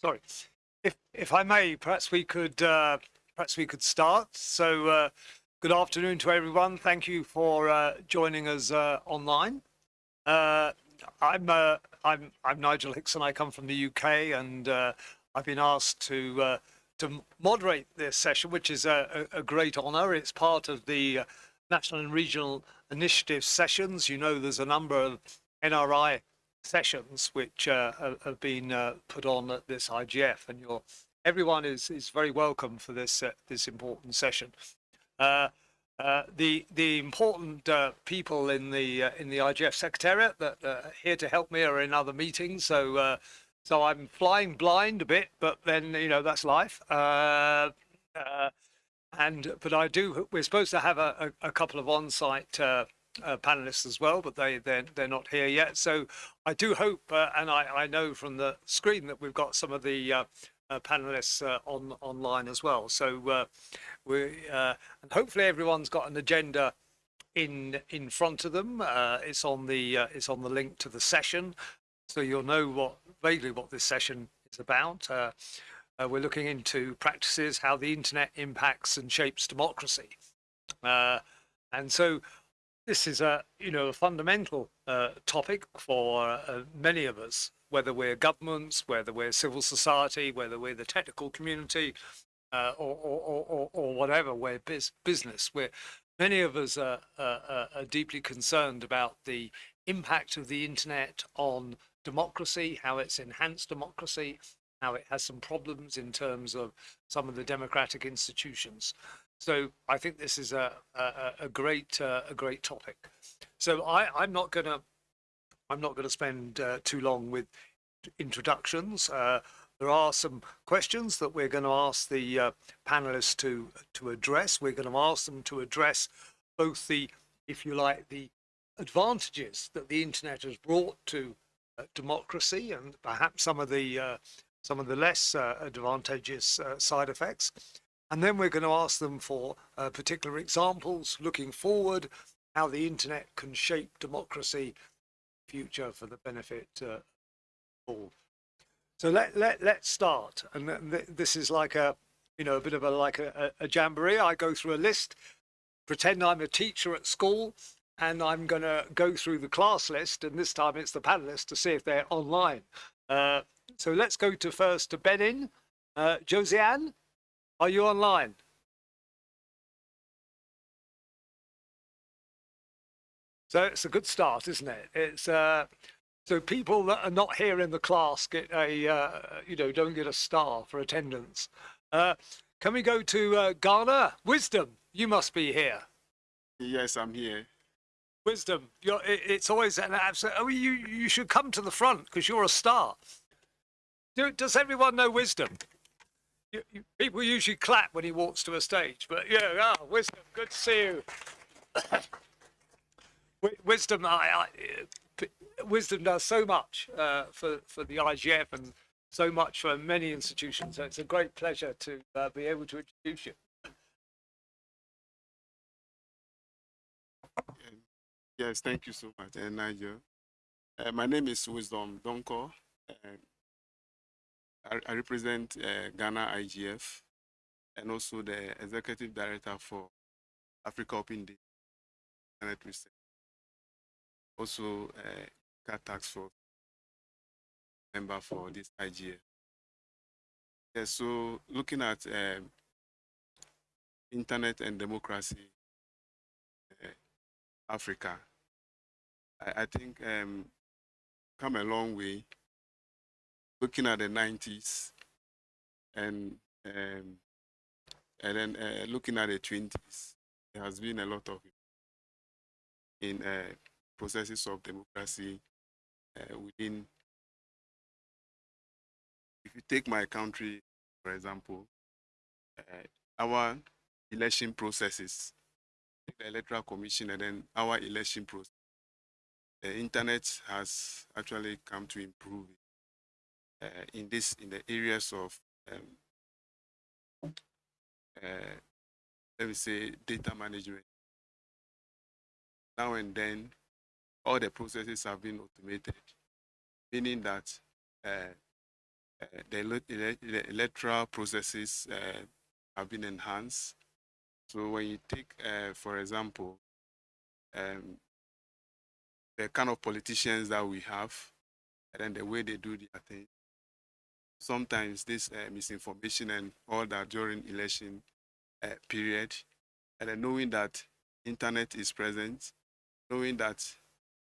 Sorry. If if I may, perhaps we could uh, perhaps we could start. So, uh, good afternoon to everyone. Thank you for uh, joining us uh, online. Uh, I'm uh, I'm I'm Nigel Hickson. I come from the UK, and I've been asked to to moderate this session, which is a, a, great honour. It's part of the national and regional initiative sessions. You know, there's a number of NRI sessions which uh, have been uh, put on at this IGF, and you're everyone is is very welcome for this uh, this important session. Uh, uh, the the important uh, people in the in the IGF secretariat that are here to help me are in other meetings, so so I'm flying blind a bit, but then you know that's life. and but I do. We're supposed to have a, a, a couple of on-site uh, panelists as well, but they they're, they're not here yet. So I do hope, uh, and I, I know from the screen that we've got some of the uh, uh panelists uh, on online as well. So uh, we and hopefully everyone's got an agenda in in front of them. it's on the it's on the link to the session, so you'll know what vaguely what this session is about. we're looking into practices, how the internet impacts and shapes democracy. and so this is a you know a fundamental uh, topic for uh, many of us, whether we're governments, whether we're civil society, whether we're the technical community, uh, or, or, or, or, whatever we're biz business. We're many of us are, are, are deeply concerned about the impact of the internet on democracy, how it's enhanced democracy, how it has some problems in terms of some of the democratic institutions. So I think this is a a, a great uh, a great topic. So I I'm not gonna I'm not gonna spend uh, too long with introductions. Uh, there are some questions that we're going to ask the uh, panelists to to address. We're going to ask them to address both the, if you like, the advantages that the internet has brought to uh, democracy and perhaps some of the uh, some of the less advantageous side effects. And then we're going to ask them for uh, particular examples looking forward, how the internet can shape democracy future for the benefit uh, of all. So let, let, let's start. And th this is like a, you know, a bit of a, like a, a jamboree. I go through a list, pretend I'm a teacher at school, and I'm going to go through the class list. And this time it's the panelists to see if they're online. Uh, so let's go to first to Benin. Uh, Josiane, are you online? So it's a good start, isn't it? It's uh, so people that are not here in the class get a uh, you know don't get a star for attendance. Uh, can we go to uh, Ghana? Wisdom, you must be here. Yes, I'm here. Wisdom, you're, it, it's always an absolute. Oh, you you should come to the front because you're a star. Do, does everyone know Wisdom? You, you, people usually clap when he walks to a stage, but yeah, oh, wisdom, good to see you. wisdom, I, I, wisdom does so much uh, for for the IGF and so much for many institutions. So it's a great pleasure to uh, be able to introduce you. Yes, thank you so much, uh, Nigel. Uh, my name is Wisdom Donkor. I, represent uh, Ghana IGF and also the executive director for Africa Open Data Internet Research. Also, uh, Task Force member for this IGF. Yeah, so looking at um, internet and democracy, uh, Africa, I, I think um, come a long way looking at the 90s and um, and then uh, looking at the 20s, there has been a lot of in uh, processes of democracy uh, within. If you take my country, for example, uh, our election processes, the electoral commission, and then our election process, the internet has actually come to improve it uh, in this in the areas of um, uh, let me say data management. Now and then, all the processes have been automated, meaning that uh, uh, the, the, electoral processes uh, have been enhanced. So when you take, uh, for example, um, the kind of politicians that we have, and then the way they do their thing, sometimes this uh, misinformation and all that during election uh, period, and knowing that internet is present, knowing that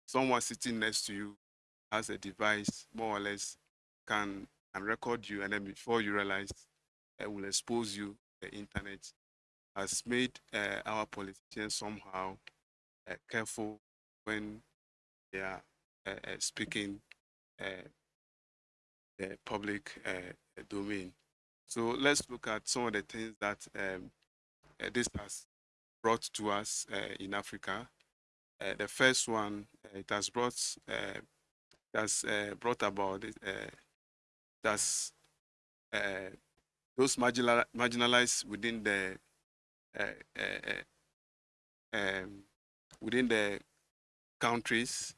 someone sitting next to you has a device more or less can can record you and then before you realize it will expose you the internet has made uh, our politicians somehow careful when they are speaking the public domain. So let's look at some of the things that um, this has brought to us in Africa. the first one, it has brought that's uh, brought about uh, that's uh, those marginal, marginalized within the uh, uh, uh, um, within the countries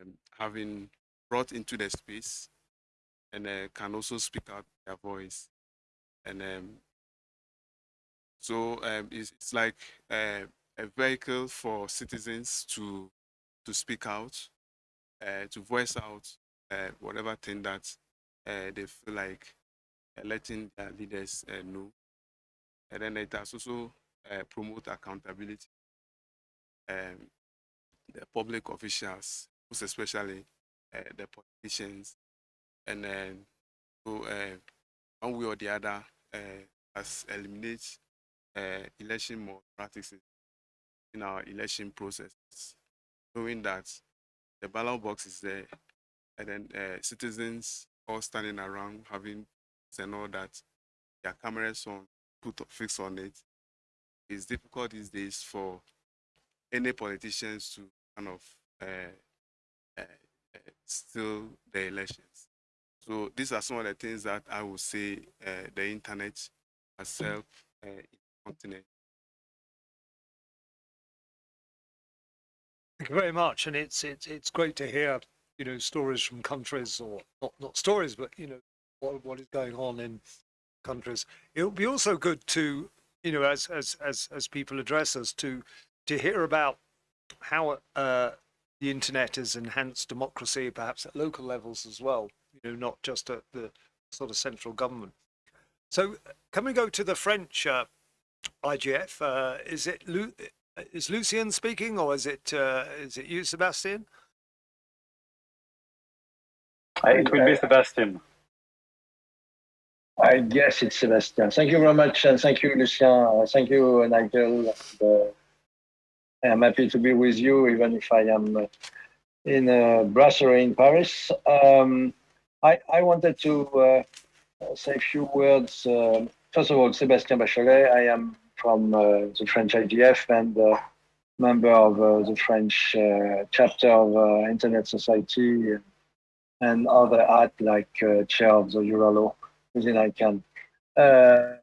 um, having brought into the space and can also speak out their voice and um, so um, it's, it's, like a vehicle for citizens to to speak out uh, to voice out uh, whatever thing that uh, they feel like letting their leaders know. And then it has also promote accountability. Um, the public officials, most especially the politicians, and then so one way or the other has eliminate election malpractices in our election processes, knowing that the ballot box is there, and then uh, citizens all standing around having and all that, their cameras on, put fix on it. It's difficult these days for any politicians to kind of uh, uh, steal the elections. So these are some of the things that I would say uh, the internet has helped uh, in the continent Thank you very much, and it's it's it's great to hear you know stories from countries or not not stories, but you know what what is going on in countries. It would be also good to you know as as as as people address us to to hear about how uh, the internet has enhanced democracy, perhaps at local levels as well. You know, not just at the sort of central government. So, can we go to the French uh, IGF? Uh, is it is Lucien speaking, or is it uh, is it you, Sebastian? it will be Sebastian. I guess it's Sebastian. Thank you very much, and thank you, Lucien. Thank you, Nigel. Uh, I'm happy to be with you, even if I am uh, in uh, Brasserie in Paris. Um, I, I wanted to uh, say a few words. Uh, first of all, Sébastien Bachollet. I am from uh, the French IGF and uh, member of uh, the French chapter of Internet Society and other art like chair of the EURALO within ICANN. The,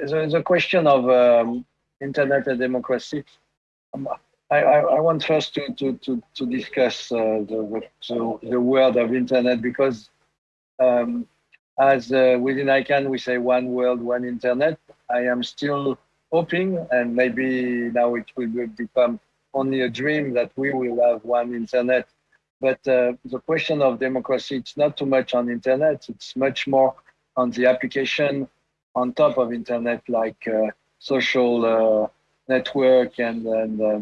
the question of um, internet and democracy. I, I, I, want first to, to, to, to discuss uh, the, the, the, of internet because um, as uh, within ICANN we say one world, one internet. I am still hoping, and maybe now it will become only a dream that we will have one internet. But uh, the question of democracy, it's not too much on internet. It's much more on the application on top of internet, like uh, social uh, network and, and uh,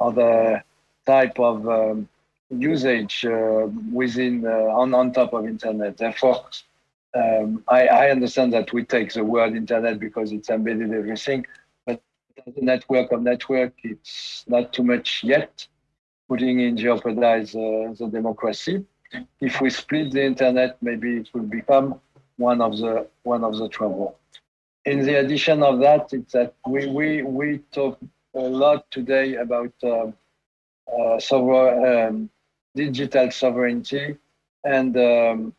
other type of um, usage uh, within uh, on on top of internet. Therefore, um, I, I, understand that we take the word internet because it's embedded everything, but the network of network, it's not too much yet, putting in jeopardize uh, the democracy. If we split the internet, maybe it will become one of the one of the trouble. In the addition of that, it's that we we we talk a lot today about uh, uh, sovereign, um, digital sovereignty and um,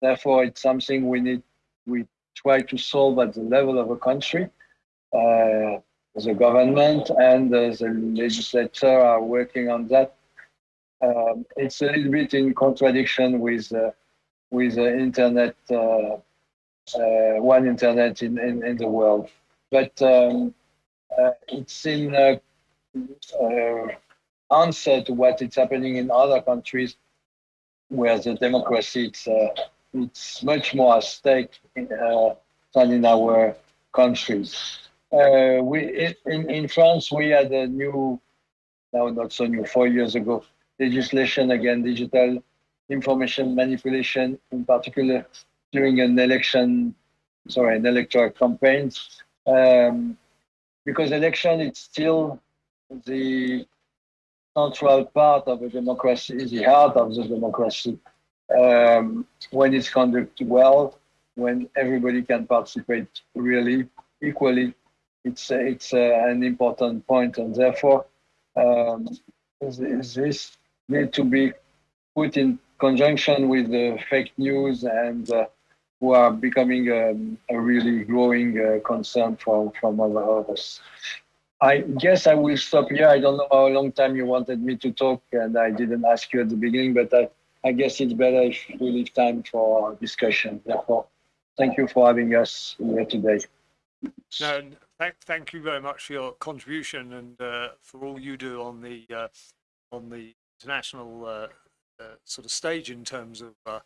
Therefore, it's something we need, we try to solve at the level of a country. Uh, the government and uh, the legislature are working on that. Um, it's a little bit in contradiction with uh, with the internet, uh, one internet in, in, in the world. But um, it's in uh, uh, answer to what is happening in other countries where the democracy it's, uh, it's much more at stake in, uh, than in our countries. Uh, we in, in France we had a new, now not so new, four years ago, legislation against digital information manipulation, in particular during an election, sorry, an electoral campaign. Um, because election is still the central part of a democracy, the heart of the democracy. Um, when it's conducted well, when everybody can participate really equally, it's it's uh, an important point, and therefore um, this need to be put in conjunction with the fake news and uh, who are becoming um, a really growing uh, concern from from other others. I guess I will stop here. I don't know how long time you wanted me to talk, and I didn't ask you at the beginning, but I, I guess it's better if we leave time for discussion. Therefore, thank you for having us here today. No, thank, thank you very much for your contribution and uh, for all you do on the uh, on the international uh, uh, sort of stage in terms of uh,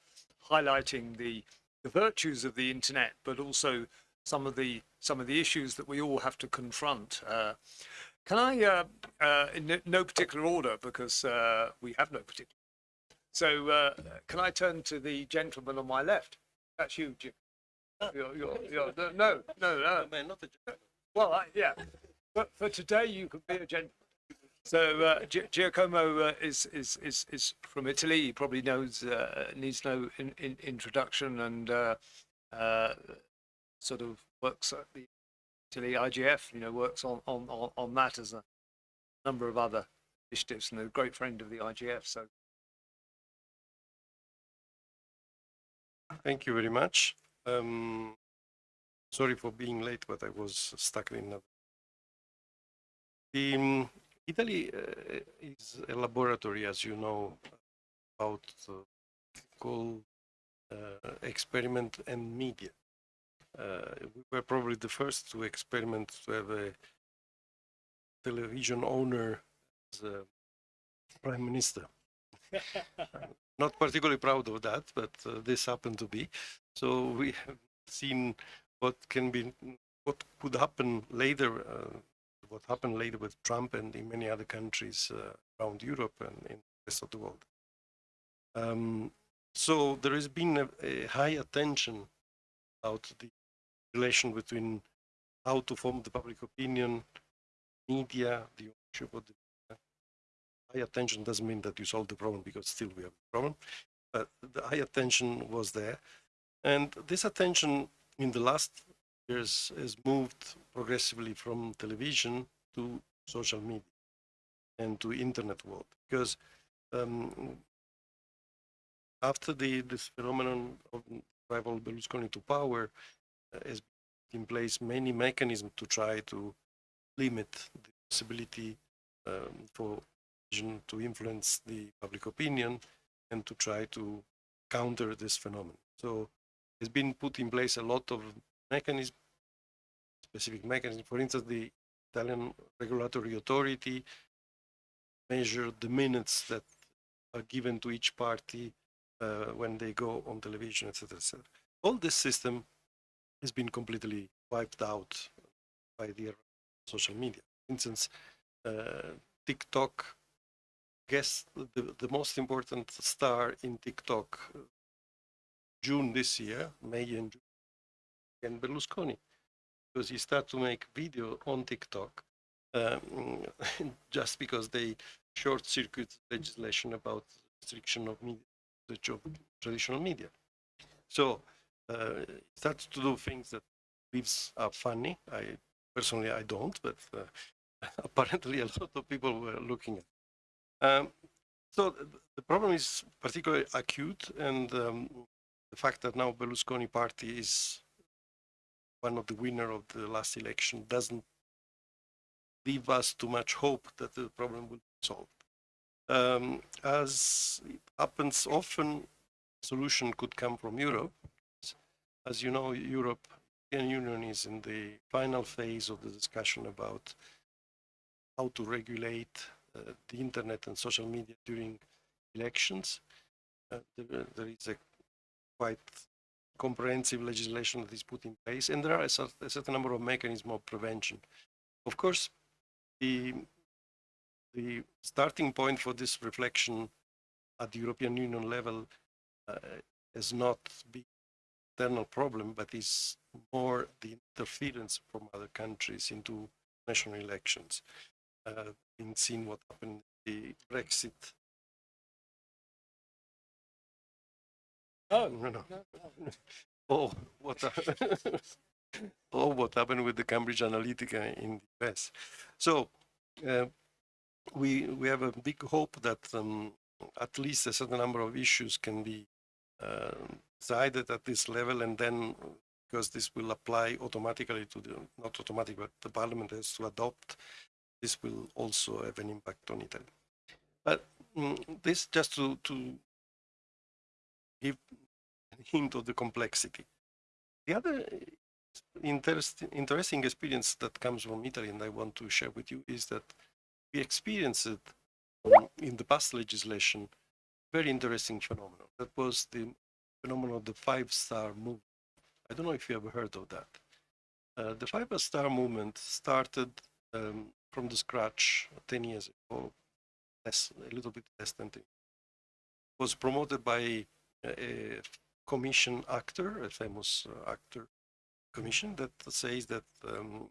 highlighting the the virtues of the internet, but also some of the some of the issues that we all have to confront. Uh, can I, uh, uh, in no- particular order, because uh, we have no particular. So uh, can I turn to the gentleman on my left? That's you, Jim. You're, you're, you're, no, no, no, no. Man, not a Well, I, yeah, but for today you could be a gentleman. So uh, Gi- Giacomo uh, is, is is is from Italy. He probably knows uh, needs no in, in, introduction and uh, uh, sort of works at the Italy IGF. You know, works on on on, that as a number of other initiatives, and a great friend of the IGF. So Thank you very much. Um, sorry for being late, but I was stuck in. The, um, Italy uh, is a laboratory, as you know, about uh, called uh, experiment and media. Uh, we were probably the first to experiment to have a television owner as a prime minister. Not particularly proud of that, but uh, this happened to be. So we have seen what can be, what could happen later, uh, what happened later with Trump and in many other countries uh, around Europe and in the rest of the world. Um, so there has been a, a high attention about the relation between how to form the public opinion, media, the ownership of the media. High attention doesn't mean that you solve the problem because still we have a problem, but the high attention was there. And this attention in the last years has moved progressively from television to social media and to internet world because um, after the this phenomenon of rival Berlusconi to power uh, has in place many mechanisms to try to limit the possibility um, for television to influence the public opinion and to try to counter this phenomenon. So it's been put in place a lot of mechanisms, specific mechanism. For instance, the Italian regulatory authority measured the minutes that are given to each party uh, when they go on television, etc.. All this system has been completely wiped out by the social media. For instance, uh, TikTok, guess the, the most important star in TikTok June this year, May and June, and Berlusconi, because he started to make video on TikTok um, just because they short circuit legislation about restriction of media, traditional media. So uh, he started to do things that believes are funny. I personally I don't, but uh, apparently a lot of people were looking at. Um, so the problem is particularly acute, and um, the fact that now Berlusconi party is one of the winner of the last election doesn't leave us too much hope that the problem will be solved. Um, as it happens often, solution could come from Europe. As you know, Europe, European Union is in the final phase of the discussion about how to regulate uh, the internet and social media during elections. Uh, there, there is a quite comprehensive legislation that is put in place, and there are a, cer- a certain number of mechanisms of prevention. Of course, the the starting point for this reflection at the European Union level uh, has not the internal problem, but is more the interference from other countries into national elections. Uh, been seen what happened in the Brexit. Oh, No, no. Oh, what? oh, what happened with the Cambridge Analytica in the US? So, uh, we we have a big hope that um, at least a certain number of issues can be uh, decided at this level, and then because this will apply automatically to the not automatic, but the Parliament has to adopt. This will also have an impact on Italy. But mm, this just to to give hint of the complexity. The other interest, interesting experience that comes from Italy, and I want to share with you, is that we experienced um, in the past legislation, very interesting phenomenon. That was the phenomenon of the five-star movement. I don't know if you ever heard of that. Uh, the five-star movement started um, from the scratch 10 years ago, less, a little bit less than 10. Was promoted by a commission actor, a famous uh, actor commission that says that um,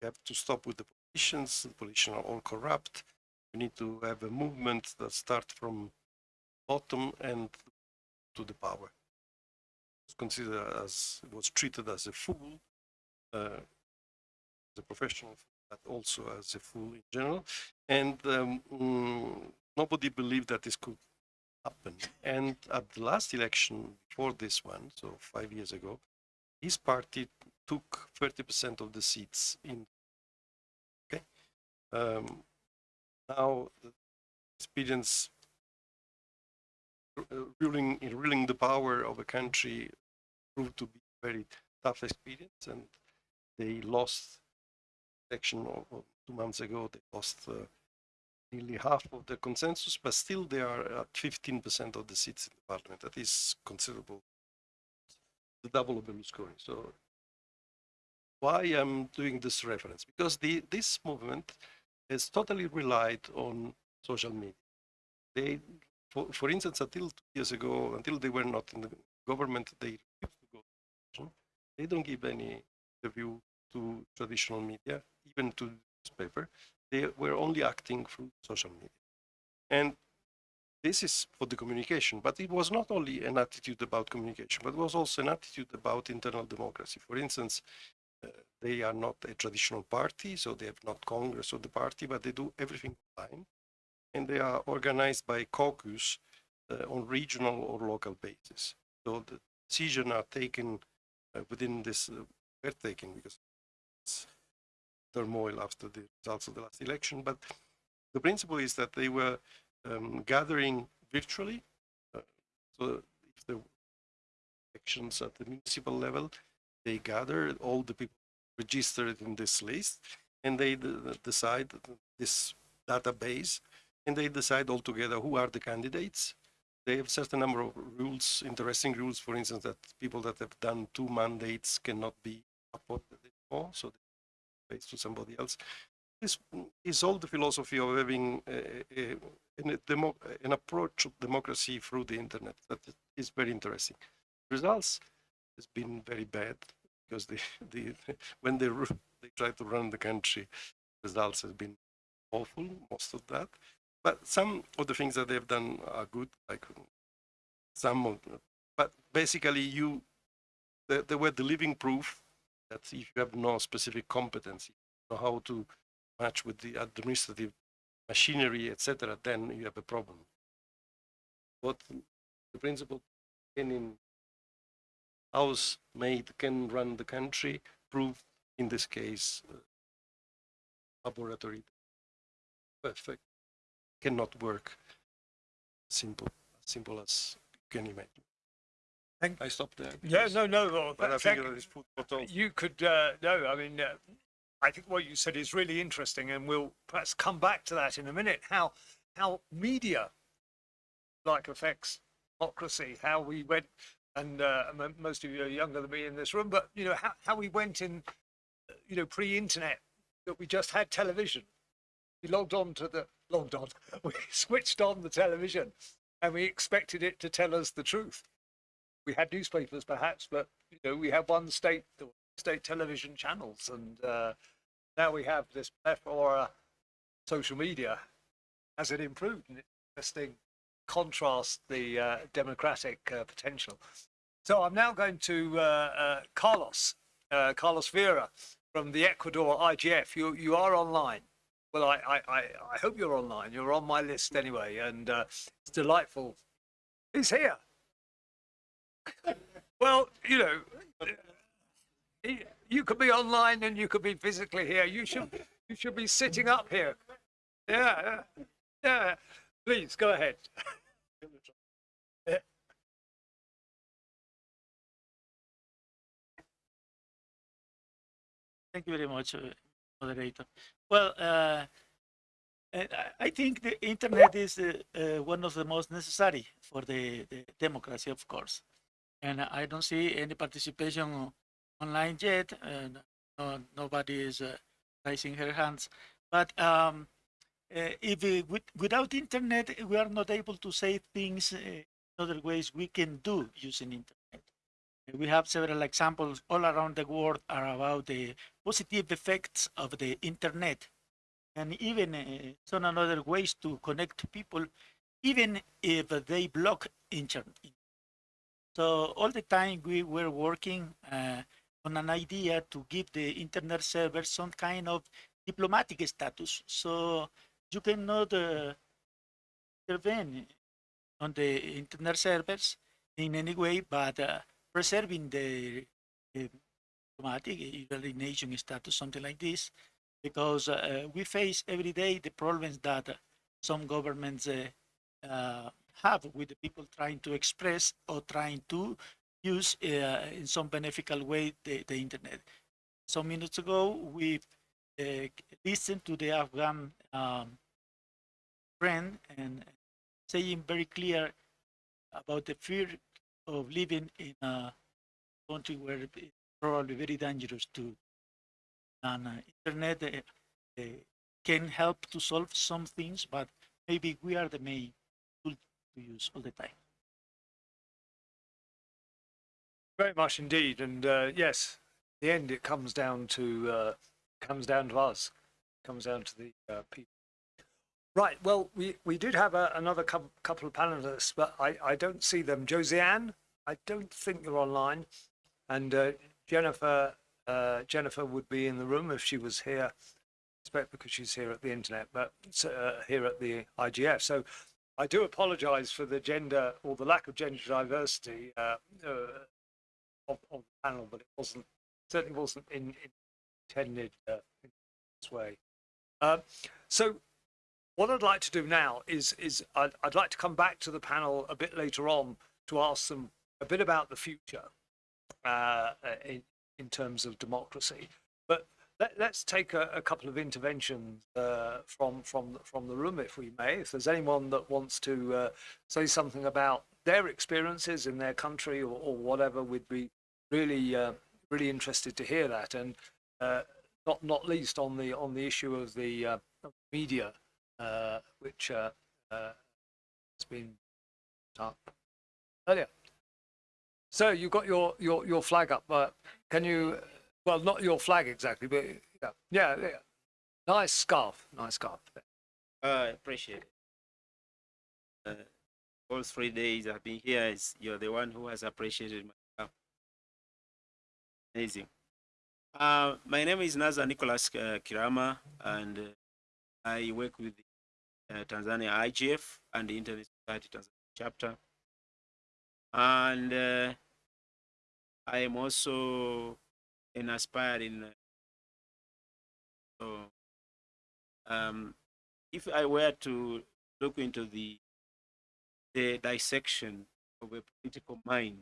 we have to stop with the politicians. The politicians are all corrupt. We need to have a movement that starts from bottom and to the power. It's considered as was treated as a fool, uh, as a professional, but also as a fool in general. And um, mm, nobody believed that this could happen. And at the last election before this one, so five years ago, his party took 30% of the seats in. Okay. Um, now, experience uh, ruling, ruling the power of a country proved to be a very tough experience, and they lost election two months ago. They lost uh, nearly half of the consensus, but still they are at 15% of the seats in the parliament. That is considerable, the double of Berlusconi. So why I'm doing this reference? Because the this movement has totally relied on social media. They, for, for instance, until two years ago, until they were not in the government, they refused to go to. They don't give any interview to traditional media, even to newspaper they were only acting through social media. And this is for the communication, but it was not only an attitude about communication, but it was also an attitude about internal democracy. For instance, uh, they are not a traditional party, so they have not Congress of the party, but they do everything online. And they are organized by caucus uh, on regional or local basis. So the decisions are taken uh, within this, uh, were taken because it's turmoil after the results of the last election. But the principle is that they were um, gathering virtually. Uh, so if the elections at the municipal level, they gather all the people registered in this list and they decide this database and they decide altogether who are the candidates. They have certain number of rules, interesting rules, for instance, that people that have done two mandates cannot be appointed anymore. So pays to somebody else. This is all the philosophy of having uh, uh, a, a, an, an approach to democracy through the internet that is very interesting. Results has been very bad because when they they try to run the country, results has been awful. Most of that, but some of the things that they've done are good. Like some of, but basically you, they, they were the living proof that if you have no specific competency, know how to match with the administrative machinery, etc., then you have a problem. What the principle can in house made can run the country proved in this case uh, laboratory perfect cannot work simple simple as you can imagine. Thank- I stopped there. Yeah, no, no. Well, But I think thank- that is food you could uh, no. I mean, uh, I think what you said is really interesting, and we'll perhaps come back to that in a minute. How how media like affects democracy. How we went, and uh, most of you are younger than me in this room, but you know how how we went in, you know, pre-internet that we just had television. We logged on to the logged on. We switched on the television, and we expected it to tell us the truth. We had newspapers, perhaps, but you know, we had one state state television channels, and uh, now we have this plethora social media. Has it improved? And it's interesting contrast the uh, democratic uh, potential. So I'm now going to uh, uh, Carlos, uh, Carlos Vera from the Ecuador IGF. You you are online. Well, I, I, I, hope you're online. You're on my list anyway, and it's delightful. He's here. Well, you know, you could be online and you could be physically here. You should you should be sitting up here. Yeah, yeah. Please go ahead. Thank you very much, uh, moderator. Well, uh, I- I think the internet is uh, uh, one of the most necessary for the, the democracy, of course. And I don't see any participation online yet. And no, nobody is uh, raising her hands. But um, uh, if we, with, without internet, we are not able to say things uh, in other ways we can do using internet. We have several examples all around the world are about the positive effects of the internet and even uh, some other ways to connect people even if they block internet so all the time we were working uh, on an idea to give the internet server some kind of diplomatic status. So you cannot uh, intervene on the internet servers in any way but uh, preserving the uh, diplomatic, nation status, something like this, because uh, we face every day the problems that some governments uh, uh, have with the people trying to express or trying to use uh, in some beneficial way the, the internet. Some minutes ago, we uh, listened to the Afghan um, friend and saying very clear about the fear of living in a country where it's probably very dangerous to and uh, internet uh, uh, can help to solve some things but maybe we are the main use all the time Very much indeed, and uh, yes, the end it comes down to uh, comes down to us, comes down to the uh, people. Right. Well, we we did have a, another cou- couple of panelists, but I I don't see them. Josiane, I don't think you're online, and uh, Jennifer uh, Jennifer would be in the room if she was here. I expect because she's here at the internet, but uh, here at the IGF. So I do apologise for the gender or the lack of gender diversity. Uh, uh, of, of the panel, but it wasn't certainly wasn't in, in intended uh, in this way. Uh, so, what I'd like to do now is is I'd, I'd like to come back to the panel a bit later on to ask them a bit about the future uh, in in terms of democracy. But let, let's take a, a couple of interventions uh, from from from the room, if we may. If there's anyone that wants to uh, say something about their experiences in their country or, or whatever, we'd be really uh, really interested to hear that, and uh, not not least on the on the issue of the uh, media, uh, which has been up earlier. So you've got your your your flag up. Uh, can you? Well, not your flag exactly, but yeah, yeah, yeah. Nice scarf, nice scarf. I appreciate it. Uh, all three days I've been here, is you're the one who has appreciated my job. Amazing. Uh, my name is Nazar Nicholas uh, Kirama, and uh, I work with the uh, Tanzania IGF and the Internet Society Tanzania chapter. And uh, I am also an aspiring. uh, So, um, if I were to look into the the dissection of a political mind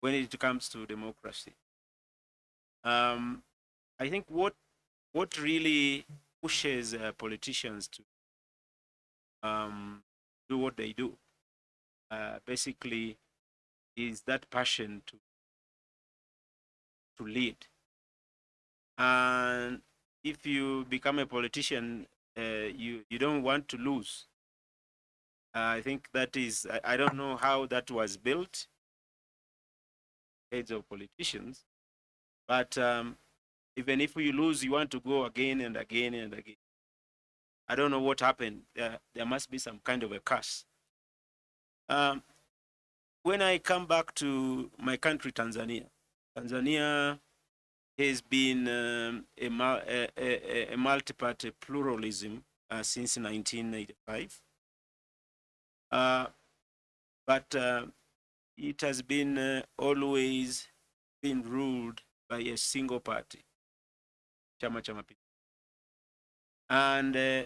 when it comes to democracy. Um, I think what what really pushes uh, politicians to um, do what they do uh, basically is that passion to to lead. And if you become a politician, uh, you you don't want to lose. I think that is I, I don't know how that was built. Heads of politicians, but um, even if you lose, you want to go again and again and again. I don't know what happened. There, there must be some kind of a curse. Um, when I come back to my country, Tanzania, Tanzania has been um, a, a, a, a multi-party pluralism uh, since 1985. Uh, but uh, it has been uh, always been ruled by a single party, Chama cha Mapinduzi. And uh,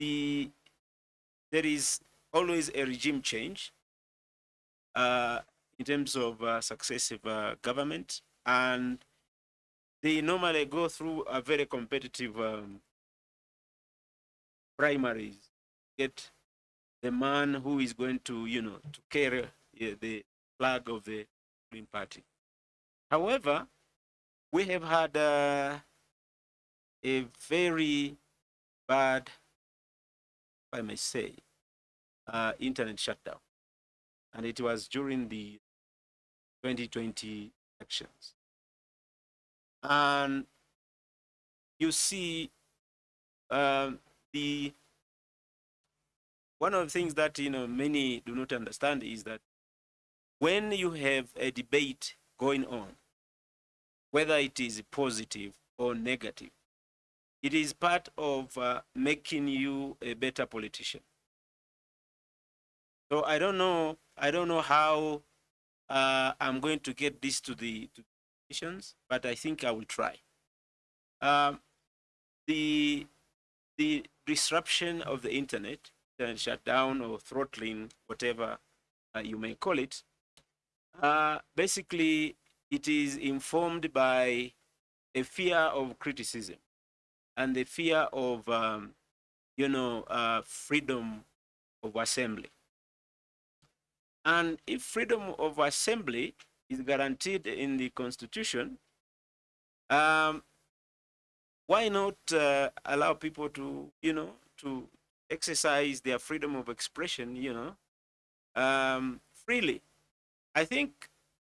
the there is always a regime change uh, in terms of uh, successive uh, government, and they normally go through a very competitive um, primaries. Get the man who is going to, you know, to carry the flag of the Green Party. However, we have had uh, a very bad, if I may say, uh, internet shutdown. And it was during the 2020 elections. And you see um, the one of the things that you know many do not understand is that when you have a debate going on, whether it is positive or negative, it is part of uh, making you a better politician. So I don't know. I don't know how uh, I'm going to get this to the to politicians, but I think I will try. Um, the the disruption of the internet, internet shutdown or throttling, whatever uh, you may call it, uh, basically it is informed by a fear of criticism and the fear of um, you know uh, freedom of assembly. And if freedom of assembly is guaranteed in the constitution, um, why not uh, allow people to, you know, to exercise their freedom of expression, you know, um, freely? I think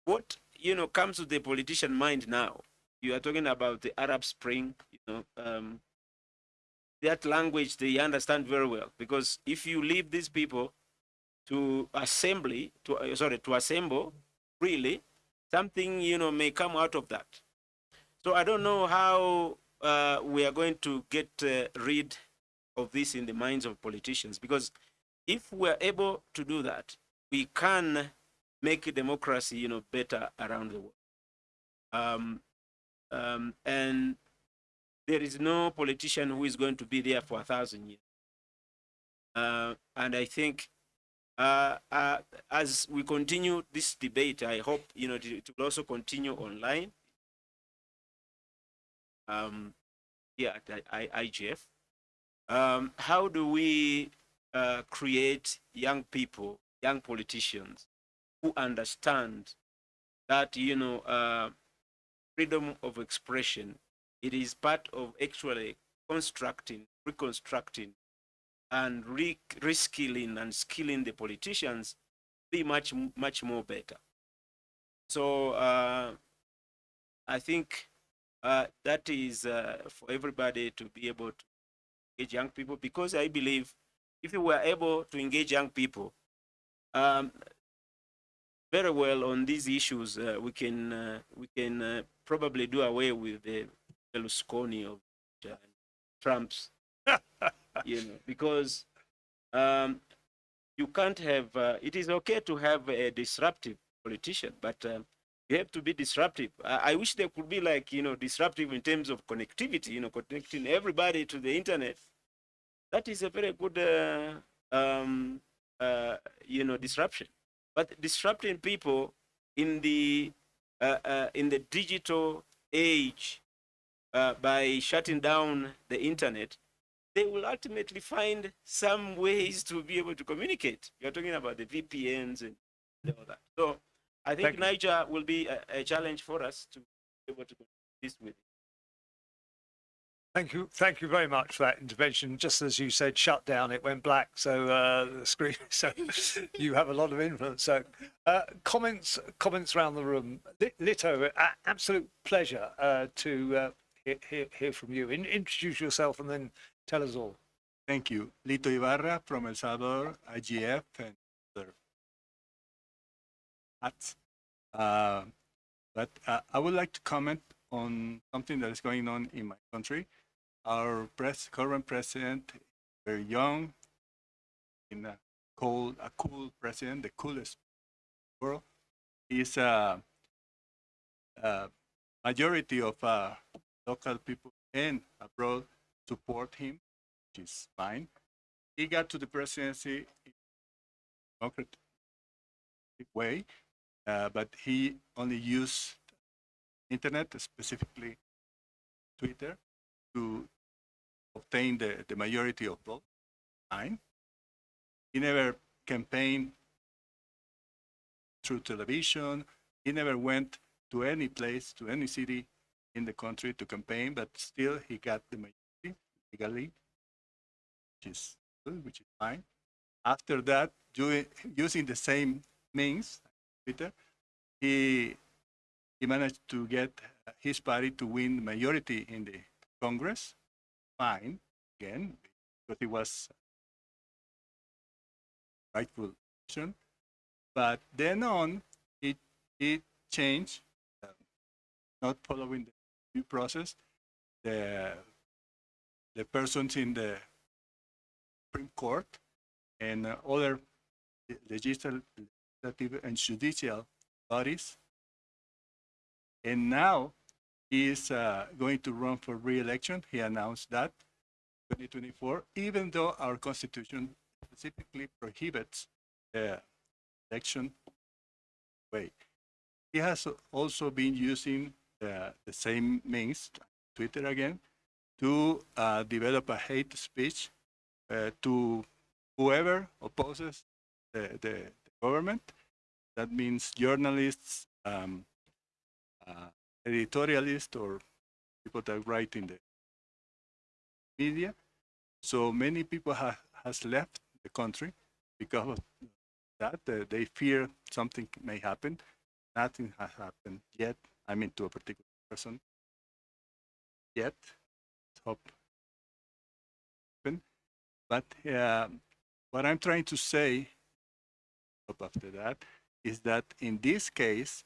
what, you know, comes to the politician mind now, you are talking about the Arab Spring, you know, um, that language they understand very well because if you leave these people to assembly to uh, sorry to assemble really something you know may come out of that. So i don't know how uh, we are going to get uh, rid of this in the minds of politicians because if we're able to do that we can make democracy you know better around the world. Um, um, and there is no politician who is going to be there for a thousand years. Uh, and i think uh, uh, as we continue this debate, I hope you know it will also continue online. Um, yeah, at I, IGF. Um, how do we uh, create young people, young politicians, who understand that you know uh, freedom of expression? It is part of actually constructing, reconstructing and re reskilling and skilling the politicians be much much more better. So uh, i think uh, that is uh, for everybody to be able to engage young people because i believe if we were able to engage young people um, very well on these issues uh, we can uh, we can uh, probably do away with the Berlusconi of Trump's you know, because um, you can't have, uh, it is okay to have a disruptive politician, but uh, you have to be disruptive. I, I, wish there could be like, you know, disruptive in terms of connectivity, you know, connecting everybody to the internet. That is a very good uh, um, uh, you know, disruption. But disrupting people in the uh, in the digital age by shutting down the internet, they will ultimately find some ways to be able to communicate. You're talking about the VPNs and all that. So I think Thank. Niger will be a, a challenge for us to be able to do this with. Thank you, thank you very much for that intervention. Just as you said, shut down, it went black. So uh, the screen. So you have a lot of influence. So uh, comments, comments around the room. Lito, absolute pleasure uh, to uh, hear, hear, hear from you. In, introduce yourself and then tell us all. Thank you. Lito Ibarra from El Salvador, IGF, and other hats. Uh, but uh, I would like to comment on something that is going on in my country. Our pres- current president, very young, in a cold, a cool president, the coolest world. He's a, a majority of uh, local people and abroad support him which is fine. He got to the presidency in a democratic way, uh, but he only used internet, specifically Twitter, to obtain the, the majority of votes. Fine. He never campaigned through television. He never went to any place, to any city in the country to campaign, but still he got the majority legally which is good, which is fine. After that, doing, using the same means, Peter, he he managed to get his party to win the majority in the Congress. Fine, again, because it was rightful position. But then on, it it changed, uh, not following the due process. The the persons in the Supreme Court and uh, other legislative and judicial bodies. And now he is uh, going to run for re-election. He announced that 2024, even though our constitution specifically prohibits the election way. He has also been using the, the same means, Twitter again, to uh, develop a hate speech uh, to whoever opposes the, the, government. That means journalists, um, uh, editorialists, or people that write in the media. So many people ha- has left the country because of that. Uh, they fear something may happen. Nothing has happened yet. I mean, to a particular person yet. But uh, what I'm trying to say up after that is that in this case,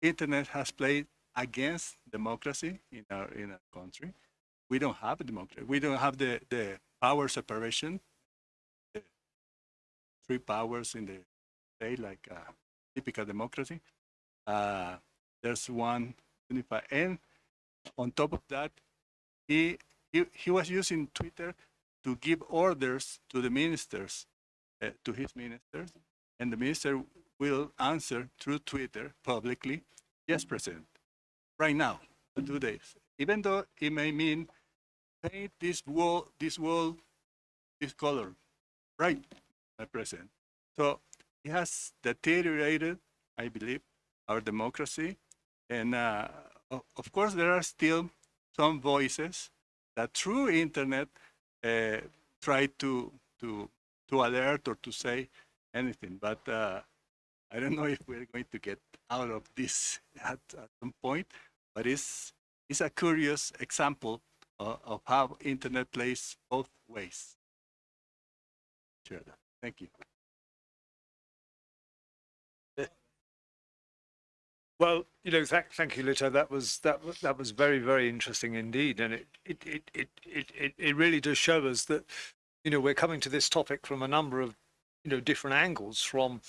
internet has played against democracy in our in our country. We don't have a democracy. We don't have the, the power separation, the three powers in the state, like uh, typical democracy. Uh, there's one unified, and on top of that, he, he he was using Twitter to give orders to the ministers, uh, to his ministers, and the minister will answer through Twitter publicly, yes, President, right now, two days. Even though it may mean paint this wall, this wall, this color, right, my President. So it has deteriorated, I believe, our democracy, and uh, of course there are still some voices that through internet uh, try to to to alert or to say anything. But uh, I don't know if we're going to get out of this at, at some point. But it's it's a curious example of, of how internet plays both ways. Sure. Thank you. Well, you know, thank, thank you, Lito. That was that was that was very very interesting indeed, and it it, it it it it it really does show us that you know we're coming to this topic from a number of you know different angles, from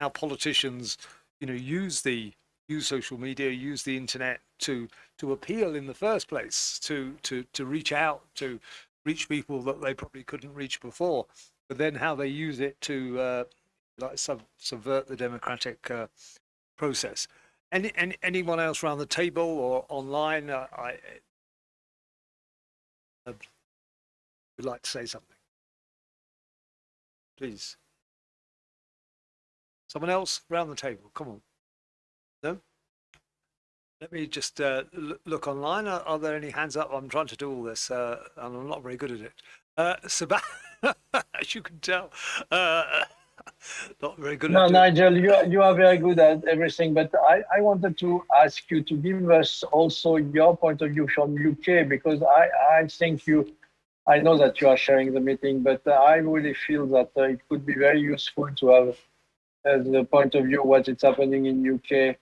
how politicians you know use the use social media, use the internet to to appeal in the first place, to to to reach out to reach people that they probably couldn't reach before, but then how they use it to uh, like sub- subvert the democratic uh, process. Any, any anyone else around the table or online? Uh, I uh, would like to say something. Please. Someone else around the table. Come on. No. Let me just uh, look online. Are, are there any hands up? I'm trying to do all this, uh, and I'm not very good at it. Uh, Sebastian, as you can tell, uh, not very good No, at. Nigel, you are, you are very good at everything, but I, I wanted to ask you to give us also your point of view from UK because I, I think you, I know that you are sharing the meeting, but I really feel that uh, it could be very useful to have uh, the point of view what is happening in UK.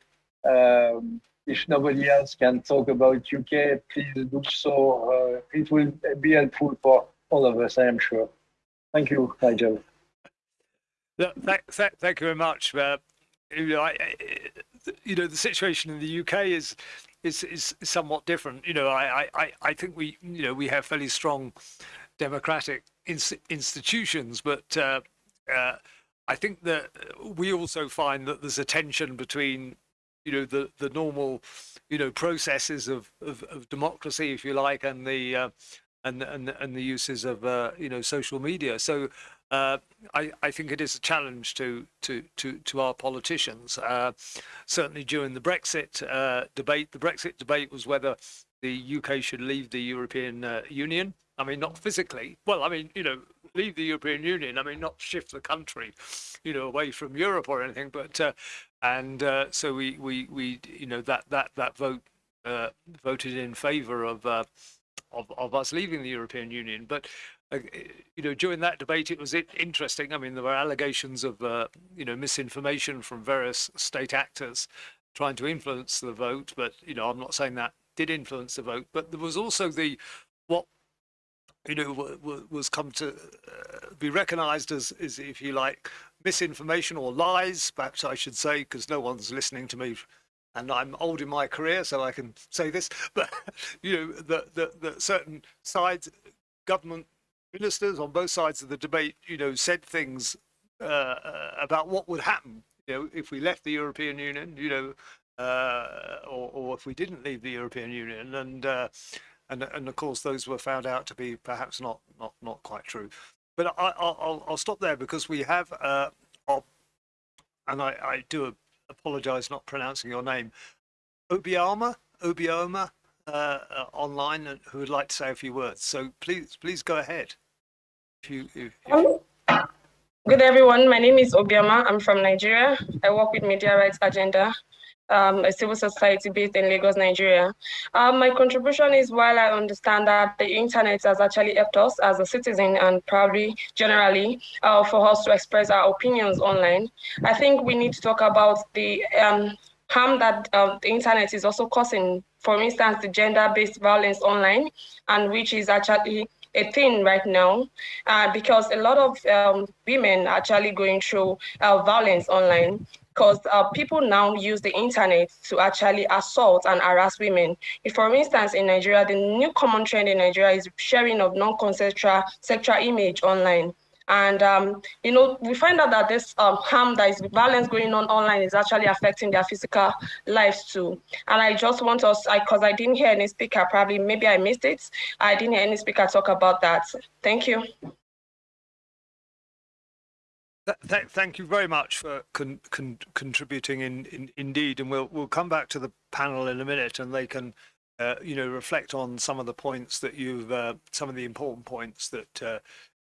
Um, if nobody else can talk about UK, please do so. Uh, it will be helpful for all of us, I am sure. Thank you, Nigel. Thank, thank, thank you very much. Uh, you know, I, you know, the situation in the UK is is is somewhat different. You know, I, I, I think we, you know, we have fairly strong democratic ins- institutions, but uh, uh, I think that we also find that there's a tension between, you know, the the normal, you know, processes of of, of democracy, if you like, and the uh, and and and the uses of uh, you know social media. So uh, I, I think it is a challenge to to to, to our politicians. Uh, certainly during the Brexit uh, debate, the Brexit debate was whether the UK should leave the European uh, Union. I mean, not physically. Well, I mean, you know, leave the European Union. I mean, not shift the country, you know, away from Europe or anything. But uh, and so we we we you know that that that vote voted in favour of. Of, of us leaving the European Union, but you know, during that debate, it was interesting. I mean, there were allegations of, uh, you know, misinformation from various state actors trying to influence the vote. But, you know, I'm not saying that did influence the vote. But there was also the, what, you know, wa- wa- was come to uh, be recognized as, as, if you like, misinformation or lies, perhaps I should say, because no one's listening to me and I'm old in my career, so I can say this, but you know, that certain sides, government ministers on both sides of the debate, you know, said things uh, uh, about what would happen, you know, if we left the European Union, you know, uh, or, or if we didn't leave the European Union, and uh, and and of course those were found out to be perhaps not not not quite true. But I, I'll I'll- stop there because we have, uh, our, and I I do apologize not pronouncing your name, Obiama Obioma uh, uh, online, who would like to say a few words. So please please go ahead. You if, if Um, Good everyone, my name is Obioma. I'm from Nigeria. I work with Media Rights Agenda, um, a civil society based in Lagos, Nigeria. Um, my contribution is while I understand that the internet has actually helped us as a citizen and probably generally uh, for us to express our opinions online, I think we need to talk about the um, harm that uh, the internet is also causing. For instance, the gender-based violence online, and which is actually a thing right now uh, because a lot of um, women are actually going through uh, violence online because uh, people now use the internet to actually assault and harass women. If, for instance, in Nigeria, the new common trend in Nigeria is sharing of non-consensual sexual image online. And um, you know, we find out that this um, harm, that is violence going on online, is actually affecting their physical lives too. And I just want us, because I, didn't hear any speaker, probably maybe I missed it. I didn't hear any speaker talk about that. Thank you. Th- th- thank you very much for con- con- contributing in, in indeed, and we'll we'll come back to the panel in a minute, and they can, uh, you know, reflect on some of the points that you've, uh, some of the important points that uh,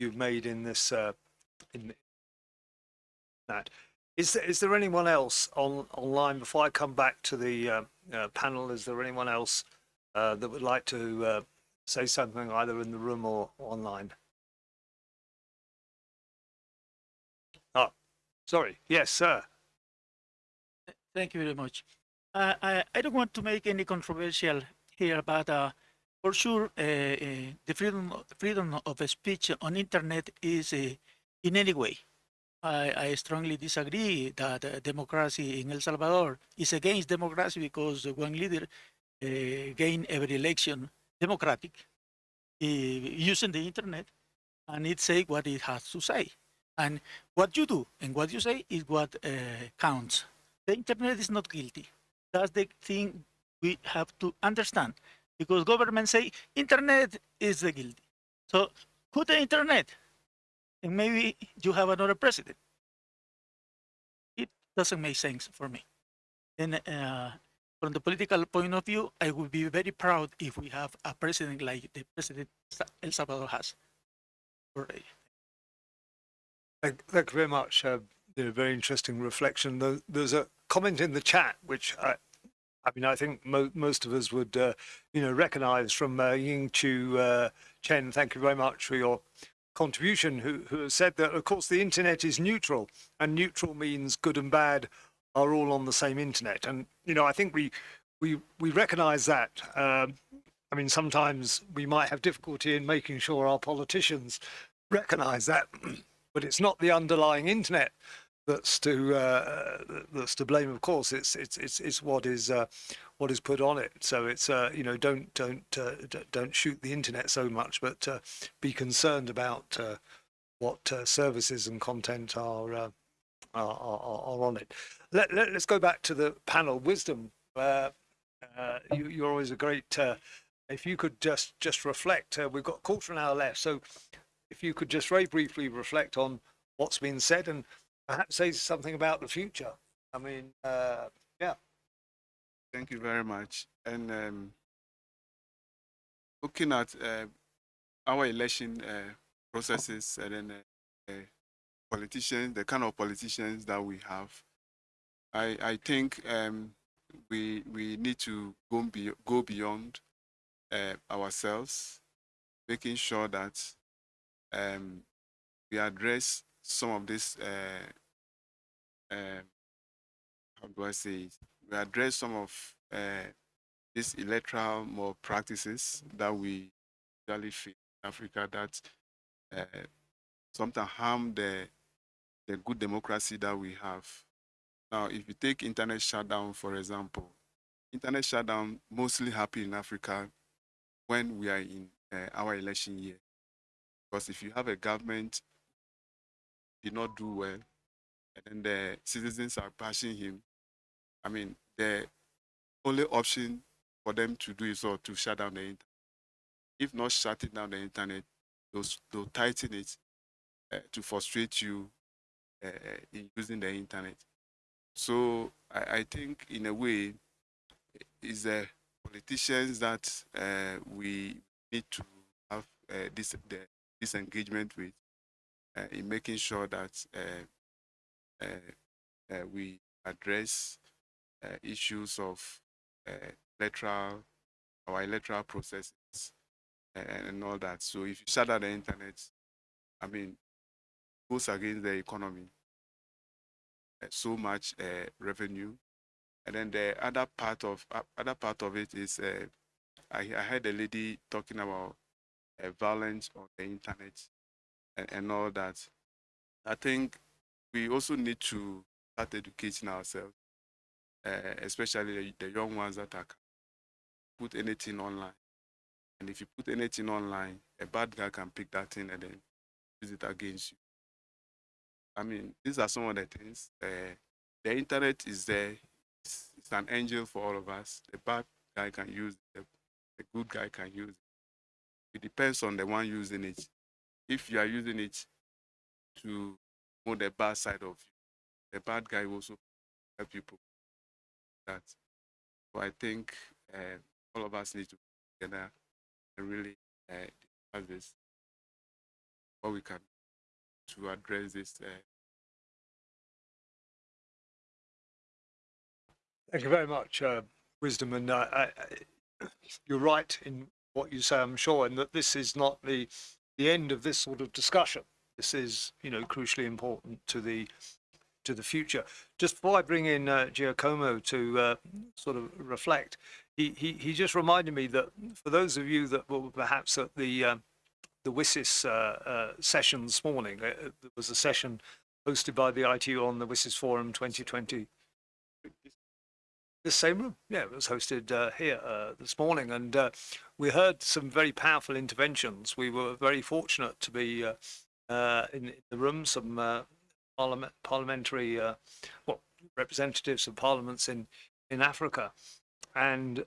you've made in this, uh, in that. Is there, is there anyone else on online before I come back to the uh, uh, panel? Is there anyone else uh, that would like to uh, say something either in the room or online? Oh, sorry. Yes, sir. Thank you very much. Uh, I, I don't want to make any controversial here, but uh, for sure, uh, uh, the freedom freedom of speech on internet is uh, in any way. I, I strongly disagree that uh, democracy in El Salvador is against democracy because one leader uh, gain every election democratic uh, using the internet. and it say what it has to say. And what you do and what you say is what counts. The internet is not guilty. That's the thing we have to understand because government say internet is the guilty. So put the internet and maybe you have another president. It doesn't make sense for me. And uh, from the political point of view, I would be very proud if we have a president like the president El Salvador has already. Thank, thank you very much. Uh, very interesting reflection. There, there's a comment in the chat which I, I mean, I think mo- most of us would, uh, you know, recognise from uh, Ying Chu uh, Chen. Thank you very much for your contribution. Who, who has said that, of course, the internet is neutral, and neutral means good and bad are all on the same internet. And you know, I think we we we recognise that. Um, I mean, sometimes we might have difficulty in making sure our politicians recognise that, but it's not the underlying internet that's to uh, that's to blame. Of course, it's it's it's it's what is uh, what is put on it. So it's uh, you know don't don't uh, don't shoot the internet so much, but uh, be concerned about uh, what services and content are, are are are on it. Let, let us go back to the panel. Wisdom. You, you're always a great. If you could just just reflect, we've got a quarter of an hour left. So, if you could just very briefly reflect on what's been said and perhaps say something about the future. I mean, uh, yeah. Thank you very much. And um, looking at uh, our election uh, processes and then uh, uh, politicians, the kind of politicians that we have, I I think um, we we need to go be, go beyond uh, ourselves, making sure that um, we address some of this. Uh, um how do I say it? We address some of uh, these electoral more practices that we usually face in Africa that uh, sometimes harm the the good democracy that we have. Now, if you take internet shutdown, for example, internet shutdown mostly happen in Africa when we are in uh, our election year. Because if you have a government did not do well, and then the citizens are bashing him, I mean, the only option for them to do is or to shut down the internet. If not shutting down the internet, they'll, they'll tighten it uh, to frustrate you uh, in using the internet. So I, I think, in a way, is the politicians that uh, we need to have this the, this engagement with uh, in making sure that uh, uh, uh, we address issues of electoral our electoral processes and, and all that. So if you shut down the internet, I mean, goes against the economy. So much revenue, and then the other part of other part of it is I, I heard a lady talking about uh, violence on the internet and, and all that. I think we also need to start educating ourselves uh, especially the, the young ones that are put anything online. And if you put anything online, a bad guy can pick that thing and then use it against you. I mean, these are some of the things. Uh, the internet is there. It's, it's an angel for all of us. The bad guy can use it. The, the good guy can use it. It depends on the one using it. If you are using it to know the bad side of you, the bad guy will also help you that. So I think uh, all of us need to come together and really uh, discuss this, what we can to address this. Uh, Thank you very much, uh, Wisdom. And uh, I, I, you're right in what you say, I'm sure, and that this is not the the end of this sort of discussion. This is, you know, crucially important to the to the future. Just before I bring in uh, Giacomo to uh, sort of reflect, he, he he just reminded me that for those of you that were perhaps at the um, the WSIS uh, uh, session this morning, uh, uh, there was a session hosted by the ITU on the WSIS Forum 2020 This same room, yeah, it was hosted uh, here uh, this morning, and uh, we heard some very powerful interventions. We were very fortunate to be uh, uh, in the room, some uh, parliament, parliamentary, well, representatives of parliaments in in Africa, and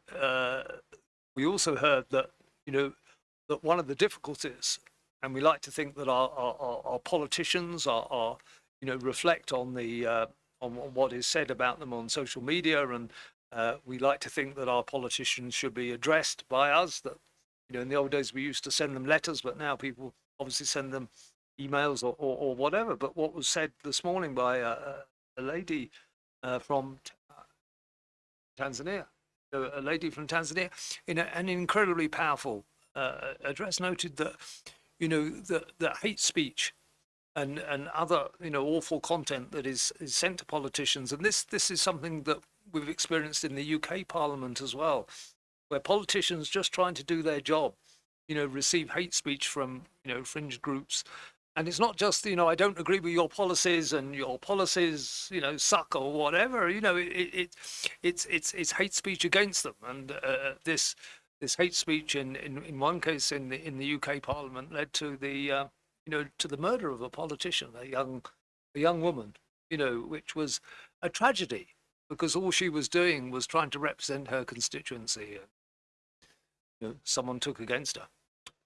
we also heard that you know that one of the difficulties, and we like to think that our our, our- politicians are, are you know reflect on the on what is said about them on social media, and uh, we like to think that our politicians should be addressed by us. That you know, in the old days we used to send them letters, but now people obviously send them emails or, or, or whatever. But what was said this morning by a, a lady uh, from uh, Tanzania, a a lady from Tanzania, in a, an incredibly powerful uh, address, noted that you know that that hate speech and and other you know awful content that is is sent to politicians. And this this is something that we've experienced in the UK parliament as well where politicians just trying to do their job you know receive hate speech from you know fringe groups. And it's not just you know I don't agree with your policies and your policies you know suck or whatever. You know it, it, it it's it's it's hate speech against them. And uh, this this hate speech in, in in one case in the in the UK parliament led to the uh, you know, to the murder of a politician, a young, a young woman, you know, which was a tragedy because all she was doing was trying to represent her constituency. And, you know, someone took against her.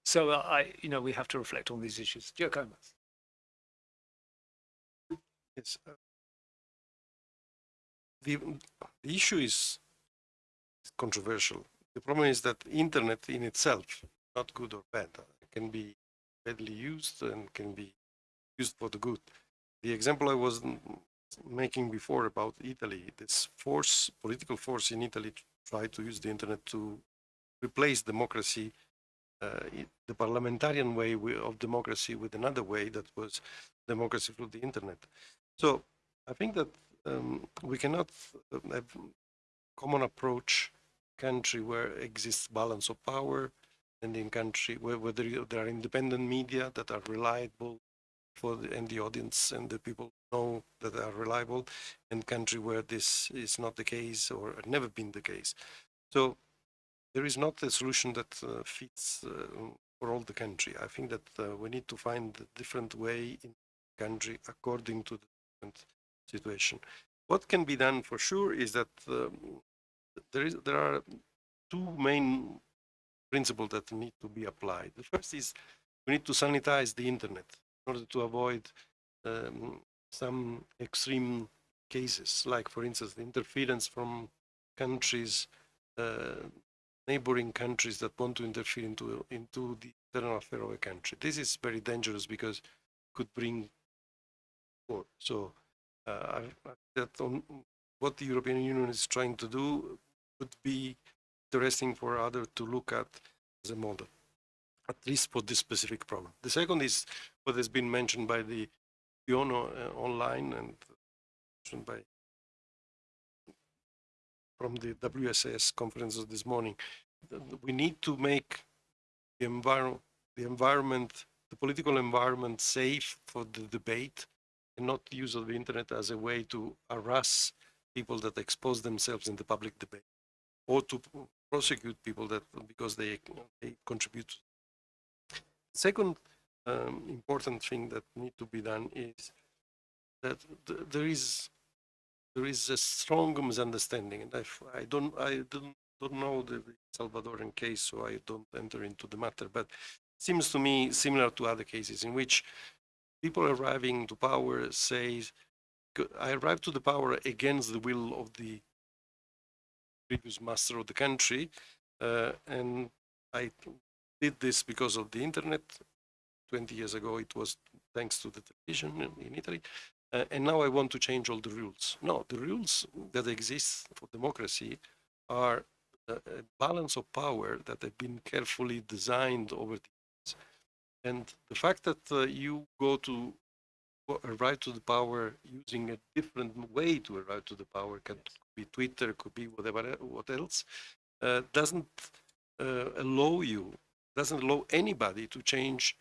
So uh, I, you know, we have to reflect on these issues. Comas. Yes. uh, The, the issue is controversial. The problem is that internet in itself, not good or bad, uh, can be badly used and can be used for the good. The example I was making before about Italy, this force, political force in Italy tried to use the internet to replace democracy, uh, the parliamentarian way of democracy with another way that was democracy through the internet. So I think that um, we cannot uh, have common approach country where exists balance of power in country where, where there, are independent media that are reliable for the, and the audience and the people know that they are reliable and country where this is not the case or never been the case. So there is not a solution that uh, fits uh, for all the country. I think that uh, we need to find a different way in country according to the different situation. What can be done for sure is that um, there is there are two main principles that need to be applied. The first is we need to sanitize the internet in order to avoid um, some extreme cases, like for instance the interference from countries, uh, neighboring countries that want to interfere into into the internal affair of a country. This is very dangerous because could bring war. So uh, I that on what the European Union is trying to do would be interesting for others to look at as a model, at least for this specific problem. The second is what has been mentioned by the UNO uh, online and mentioned by from the WSS conferences this morning. We need to make the environment, the environment, the political environment safe for the debate and not use of the internet as a way to harass people that expose themselves in the public debate or to prosecute people that because they, they contribute. Second um, important thing that need to be done is that th- there is there is a strong misunderstanding, and I, I don't I don't don't know the the Salvadoran case, so I don't enter into the matter. But seems to me similar to other cases in which people arriving to power say, "I arrived to the power against the will of the previous master of the country, uh, and I did this because of the internet. 20 years ago, it was thanks to the television in, Italy, uh, and now I want to change all the rules. No, the rules that exist for democracy are a, a balance of power that have been carefully designed over the years. And the fact that uh, you go to arrive to the power using a different way to arrive to the power, can be Twitter, could be whatever, e- what else, uh, doesn't uh, allow you, doesn't allow anybody to change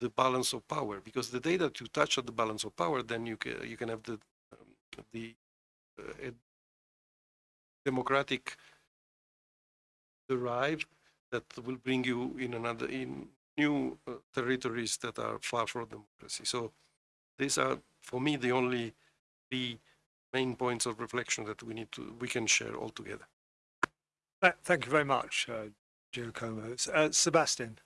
the balance of power because the day that you touch on the balance of power then you can you can have the um, the uh, democratic drive that will bring you in another in new uh, territories that are far from democracy. So these are for me the only three main points of reflection that we need to we can share all together. Thank you very much, uh, Giacomo. Uh, Sebastian.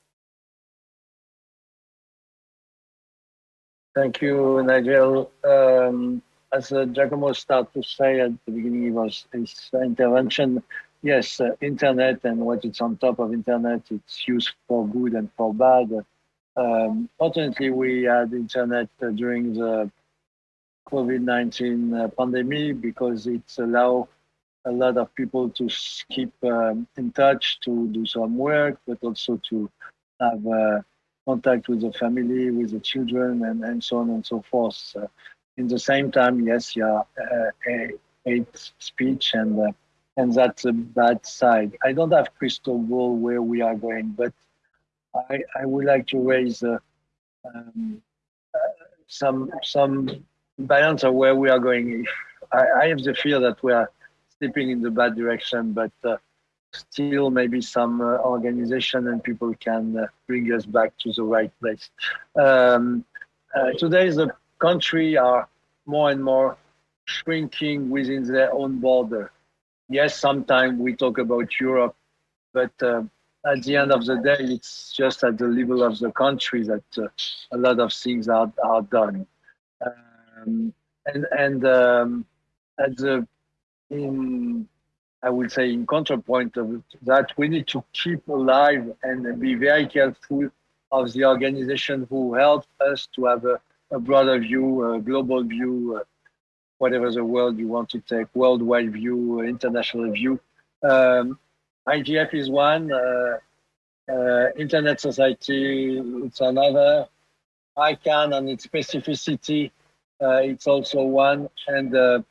Thank you, Nigel. Um, as uh, Giacomo started to say at the beginning of his, his intervention, yes, uh, internet and what it's on top of internet, it's used for good and for bad. Um, fortunately, we had internet uh, during the COVID-19 uh, pandemic because it's allow a lot of people to keep um, in touch, to do some work, but also to have uh, contact with the family, with the children, and, and so on and so forth. In the same time, yes, yeah, uh, a- hate speech, and uh, and that's a bad side. I don't have crystal ball where we are going, but I I would like to raise uh, um, uh, some some balance of where we are going. I, I have the fear that we are slipping in the bad direction, but. Uh, still maybe some uh, organization and people can uh, bring us back to the right place. Um, uh, today, the country are more and more shrinking within their own border. Yes, sometimes we talk about Europe, but at the end of the day, it's just at the level of the country that uh, a lot of things are, are done. Um, and and um, at the in I would say in counterpoint of that, we need to keep alive and be very careful of the organization who help us to have a, a broader view, a global view, uh, whatever the world you want to take, worldwide view, international view. Um, IGF is one, uh, uh, Internet Society, it's another. ICANN and its specificity, uh, it's also one. And the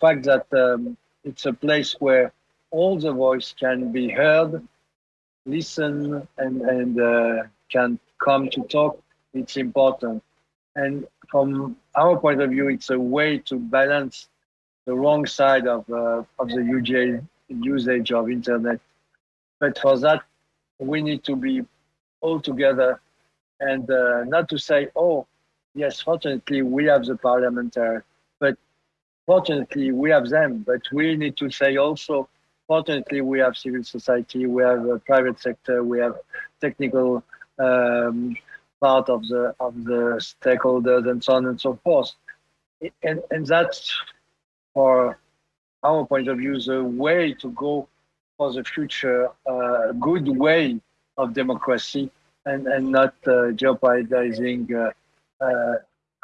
fact that um, it's a place where all the voice can be heard, listen, and, and uh, can come to talk. It's important. And from our point of view, it's a way to balance the wrong side of, uh, of the UJ usage of internet. But for that, we need to be all together and uh, not to say, oh, yes, fortunately, we have the parliamentary, but fortunately we have them but we need to say also fortunately we have civil society we have a private sector we have technical um, part of the of the stakeholders and so on and so forth and and that's for our point of view the way to go for the future uh, good way of democracy and and not uh, jeopardizing uh, uh,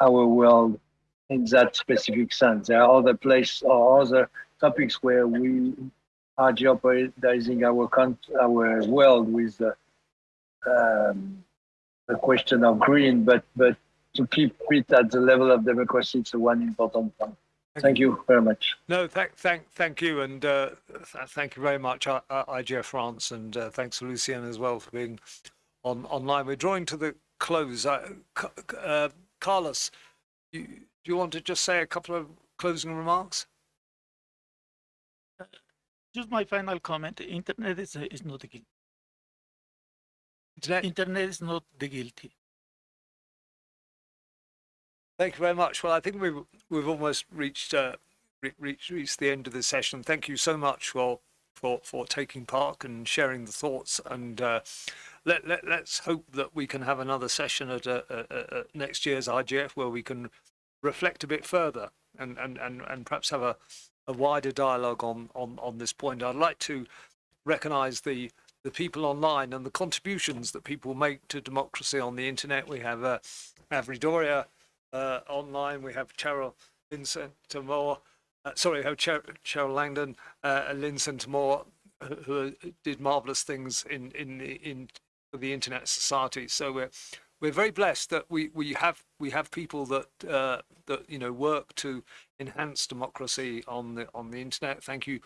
our world in that specific sense. There are other places or other topics where we are jeopardizing our our world with the, um, the question of green, but but to keep it at the level of democracy, it's one important point. Thank you very much. No, thank, thank, thank you, and uh, th- thank you very much, I- I- IGF France, and uh, thanks to Lucien as well for being on online. We're drawing to the close. Uh, C- C- uh, Carlos, you, do you want to just say a couple of closing remarks? Just my final comment. Internet is, is not the guilty. Internet, Internet is not the guilty. Thank you very much. Well, I think we've we've almost reached uh, re- reached reached the end of the session. Thank you so much for for for taking part and sharing the thoughts. And uh, let let let's hope that we can have another session at uh, next year's IGF where we can reflect a bit further and and and, and perhaps have a a wider dialogue on on on this point. I'd like to recognise the the people online and the contributions that people make to democracy on the internet. We have uh, Avri Doria uh, online. We have Cheryl Vincent Moore. Uh, sorry, we have Cher- Cheryl Langdon uh, and Vincent Moore, who, who did marvelous things in in the in the Internet Society. So we're we're very blessed that we we have we have people that uh, that you know work to enhance democracy on the on the internet. Thank you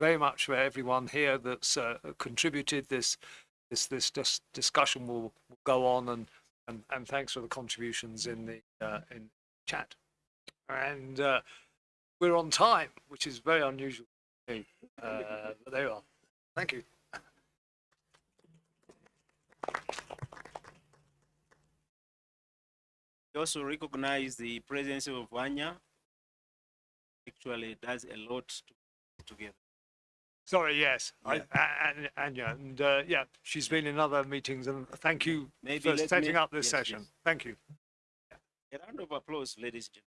very much for everyone here that's uh, contributed. This this this dis- discussion will, will go on and and, and thanks for the contributions in the uh, in chat. And uh, we're on time, which is very unusual me. Uh, but there you are. Thank you. We also recognize the presence of Vanya. Actually, does a lot to together. Sorry, yes, I, a- and Anya, and uh, yeah, she's been in other meetings, and thank you Maybe for let setting me- up this yes, session. yes. Thank you. A round of applause, ladies and gentlemen.